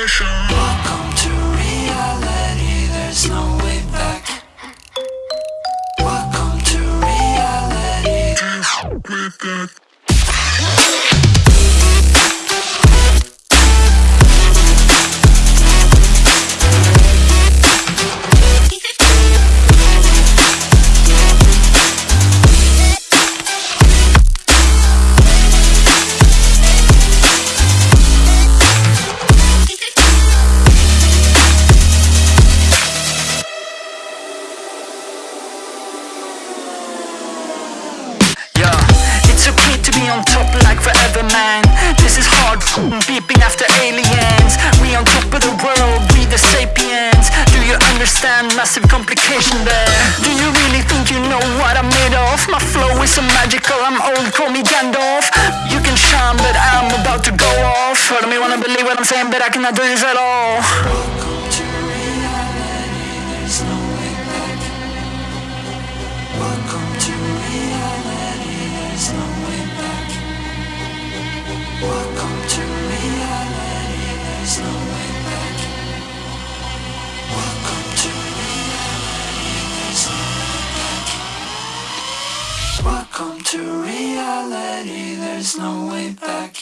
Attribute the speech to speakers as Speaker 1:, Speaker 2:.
Speaker 1: complication Welcome to reality, there's no way back. Welcome to reality. With that
Speaker 2: okay to be on top like forever man. This is hard beeping after aliens. We on top of the world, we the sapiens. Do you understand massive complication there? Do you really think you know what I'm made of? My flow is so magical, I'm old, call me Gandalf. You can shine but I'm about to go off. I don't wanna believe what I'm saying but I cannot do this at all.
Speaker 1: Welcome to reality, Welcome to reality, there's no way back